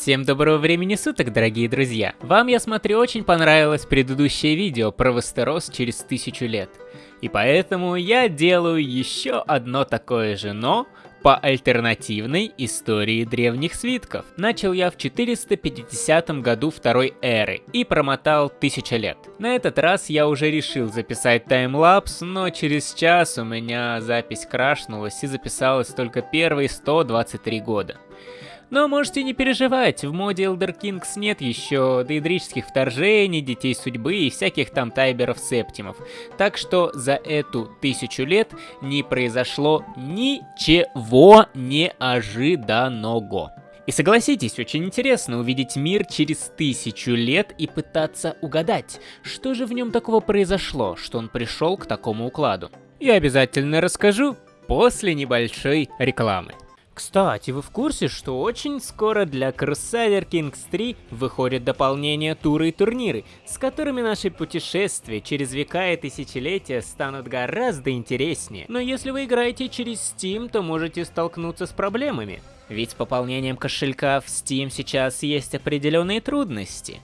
Всем доброго времени суток, дорогие друзья! Вам, я смотрю, очень понравилось предыдущее видео про Вестерос через тысячу лет. И поэтому я делаю еще одно такое же, но по альтернативной истории древних свитков. Начал я в 450 году второй эры и промотал тысяча лет. На этот раз я уже решил записать таймлапс, но через час у меня запись крашнулась и записалась только первые 123 года. Но можете не переживать, в моде Elder Kings нет еще дейдрических вторжений, детей судьбы и всяких там тайберов-септимов. Так что за эту тысячу лет не произошло ничего неожиданного. И согласитесь, очень интересно увидеть мир через тысячу лет и пытаться угадать, что же в нем такого произошло, что он пришел к такому укладу. Я обязательно расскажу после небольшой рекламы. Кстати, вы в курсе, что очень скоро для Crusader Kings 3 выходит дополнение туры и турниры, с которыми наши путешествия через века и тысячелетия станут гораздо интереснее. Но если вы играете через Steam, то можете столкнуться с проблемами. Ведь с пополнением кошелька в Steam сейчас есть определенные трудности.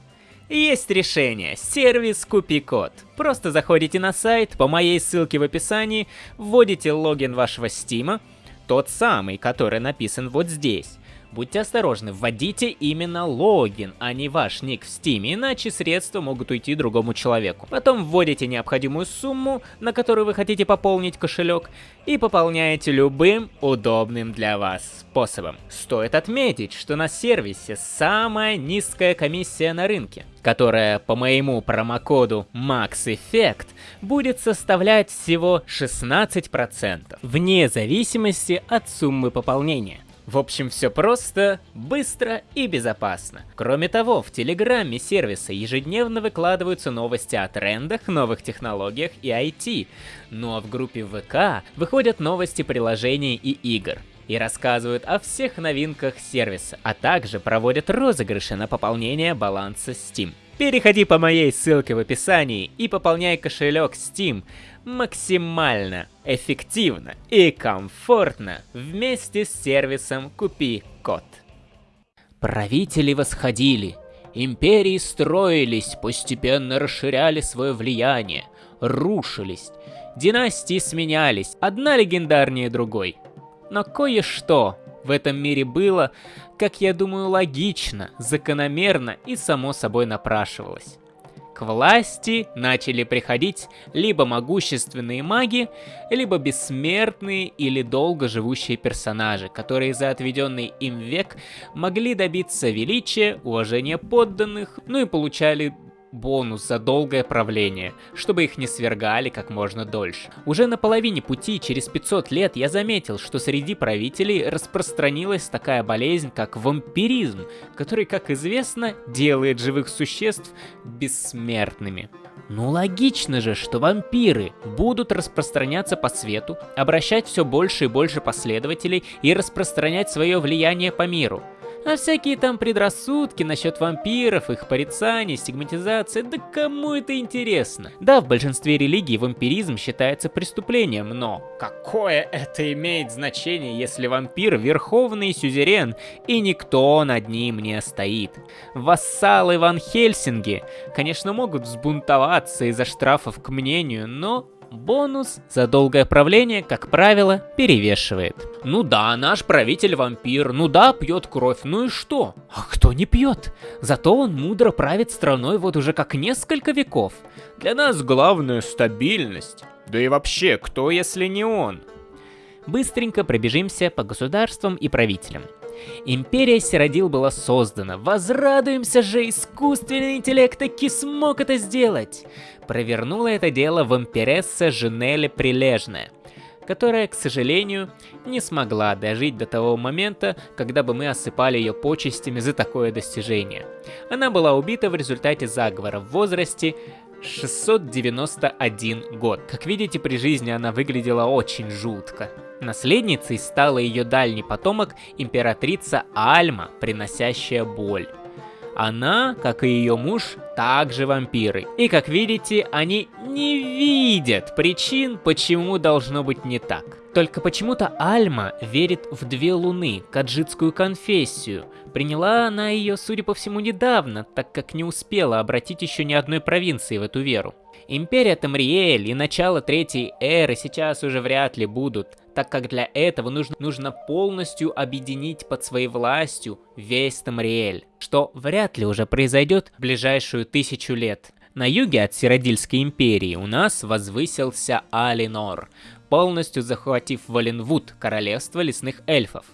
Есть решение, сервис Купи-код. Просто заходите на сайт по моей ссылке в описании, вводите логин вашего Стима, тот самый, который написан вот здесь. Будьте осторожны, вводите именно логин, а не ваш ник в Steam, иначе средства могут уйти другому человеку. Потом вводите необходимую сумму, на которую вы хотите пополнить кошелек, и пополняете любым удобным для вас способом. Стоит отметить, что на сервисе самая низкая комиссия на рынке, которая по моему промокоду MaxEffect будет составлять всего 16%, вне зависимости от суммы пополнения. В общем, все просто, быстро и безопасно. Кроме того, в Телеграме сервиса ежедневно выкладываются новости о трендах, новых технологиях и IT. Ну а в группе ВК выходят новости приложений и игр и рассказывают о всех новинках сервиса, а также проводят розыгрыши на пополнение баланса Steam. Переходи по моей ссылке в описании и пополняй кошелек Steam максимально эффективно и комфортно вместе с сервисом Купи Код. Правители восходили, империи строились, постепенно расширяли свое влияние, рушились, династии сменялись, одна легендарнее другой. Но кое-что в этом мире было, как я думаю, логично, закономерно и само собой напрашивалось. К власти начали приходить либо могущественные маги, либо бессмертные или долго живущие персонажи, которые за отведенный им век могли добиться величия, уважения подданных, ну и получали бонус за долгое правление, чтобы их не свергали как можно дольше. Уже на половине пути, через 500 лет, я заметил, что среди правителей распространилась такая болезнь, как вампиризм, который, как известно, делает живых существ бессмертными. Ну логично же, что вампиры будут распространяться по свету, обращать все больше и больше последователей и распространять свое влияние по миру. А всякие там предрассудки насчет вампиров, их порицание, стигматизация, да кому это интересно? Да, в большинстве религий вампиризм считается преступлением, но какое это имеет значение, если вампир верховный сюзерен и никто над ним не стоит? Вассалы Ван Хельсинги, конечно, могут взбунтоваться из-за штрафов к мнению, но Бонус за долгое правление, как правило, перевешивает. Ну да, наш правитель вампир, ну да, пьет кровь, ну и что? А кто не пьет? Зато он мудро правит страной вот уже как несколько веков. Для нас главное стабильность. Да и вообще, кто если не он? Быстренько пробежимся по государствам и правителям. Империя Сиродил была создана. Возрадуемся же, искусственный интеллект таки смог это сделать. Провернула это дело вампиресса Женелли Прилежная которая, к сожалению, не смогла дожить до того момента, когда бы мы осыпали ее почестями за такое достижение. Она была убита в результате заговора в возрасте 691 год. Как видите, при жизни она выглядела очень жутко. Наследницей стала ее дальний потомок, императрица Альма, приносящая боль. Она, как и ее муж, также вампиры. И как видите, они не видят причин, почему должно быть не так. Только почему-то Альма верит в две луны, каджитскую конфессию. Приняла она ее, судя по всему, недавно, так как не успела обратить еще ни одной провинции в эту веру. Империя Тамриэль и начало Третьей Эры сейчас уже вряд ли будут, так как для этого нужно, нужно полностью объединить под своей властью весь Тамриэль, что вряд ли уже произойдет в ближайшую тысячу лет. На юге от Сиродильской империи у нас возвысился Алинор, полностью захватив Валенвуд, королевство лесных эльфов.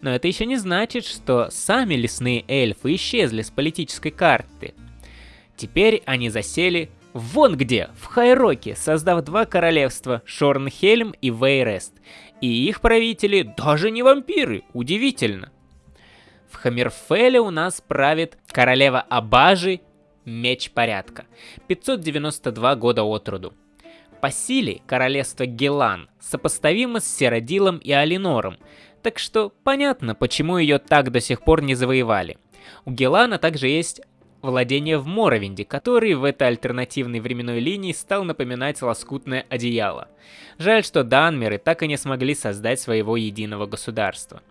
Но это еще не значит, что сами лесные эльфы исчезли с политической карты. Теперь они засели вон где, в Хайроке, создав два королевства, Шорнхельм и Вейрест. И их правители даже не вампиры, удивительно. В Хаммерфеле у нас правит королева Абажи, Меч Порядка, 592 года от роду. По силе королевство Гелан сопоставимо с Серодилом и Алинором, так что понятно, почему ее так до сих пор не завоевали. У Гелана также есть владение в Моровинде, который в этой альтернативной временной линии стал напоминать лоскутное одеяло. Жаль, что Данмеры так и не смогли создать своего единого государства.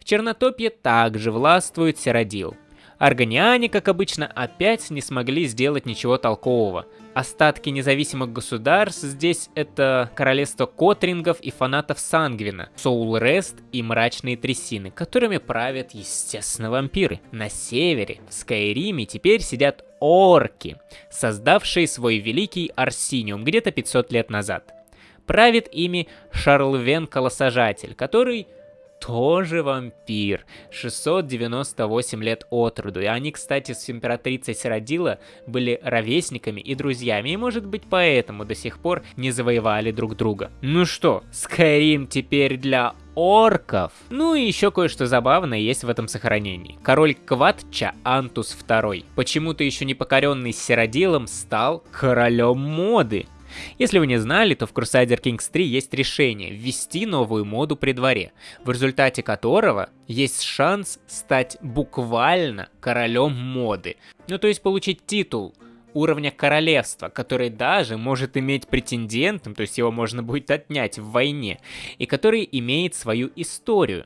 В Чернотопье также властвует Серодил. Аргониане, как обычно, опять не смогли сделать ничего толкового, Остатки независимых государств здесь это королевство Котрингов и фанатов Сангвина, Соул Рест и Мрачные Трясины, которыми правят, естественно, вампиры. На севере, в Скайриме, теперь сидят орки, создавшие свой великий Арсиниум где-то 500 лет назад. Правит ими Шарлвен Колосажатель, который тоже вампир. 698 лет от роду. И они, кстати, с императрицей Сиродила были ровесниками и друзьями. И может быть поэтому до сих пор не завоевали друг друга. Ну что, Скайрим теперь для орков. Ну и еще кое-что забавное есть в этом сохранении. Король Кватча Антус II, почему-то еще не покоренный Сиродилом, стал королем моды. Если вы не знали, то в Crusader Kings 3 есть решение ввести новую моду при дворе, в результате которого есть шанс стать буквально королем моды. Ну то есть получить титул уровня королевства, который даже может иметь претендентом, то есть его можно будет отнять в войне, и который имеет свою историю.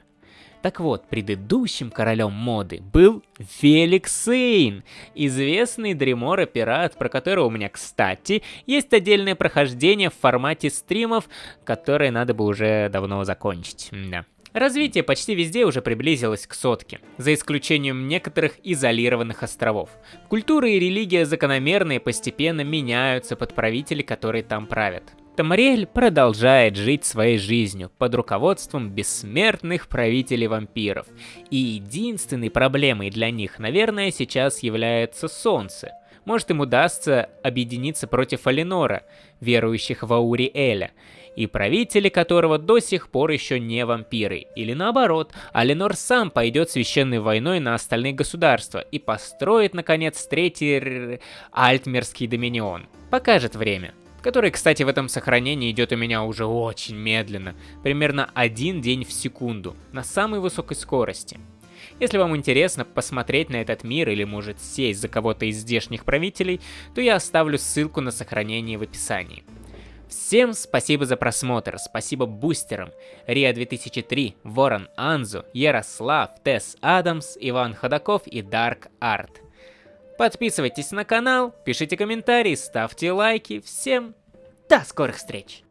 Так вот, предыдущим королем моды был Феликс Сейн, известный Дремора-пират, про которого у меня, кстати, есть отдельное прохождение в формате стримов, которое надо бы уже давно закончить. Да. Развитие почти везде уже приблизилось к сотке, за исключением некоторых изолированных островов. Культура и религия закономерно и постепенно меняются под правителей, которые там правят. Тамариэль продолжает жить своей жизнью под руководством бессмертных правителей вампиров. И единственной проблемой для них, наверное, сейчас является Солнце. Может им удастся объединиться против Алинора, верующих в Ауриэля, и правители которого до сих пор еще не вампиры. Или наоборот, Алинор сам пойдет священной войной на остальные государства и построит, наконец, третий Альтмерский доминион. Покажет время который, кстати, в этом сохранении идет у меня уже очень медленно, примерно один день в секунду, на самой высокой скорости. Если вам интересно посмотреть на этот мир или может сесть за кого-то из здешних правителей, то я оставлю ссылку на сохранение в описании. Всем спасибо за просмотр, спасибо бустерам, Риа 2003, Ворон Анзу, Ярослав, Тесс Адамс, Иван Ходаков и Дарк Арт. Подписывайтесь на канал, пишите комментарии, ставьте лайки. Всем до скорых встреч!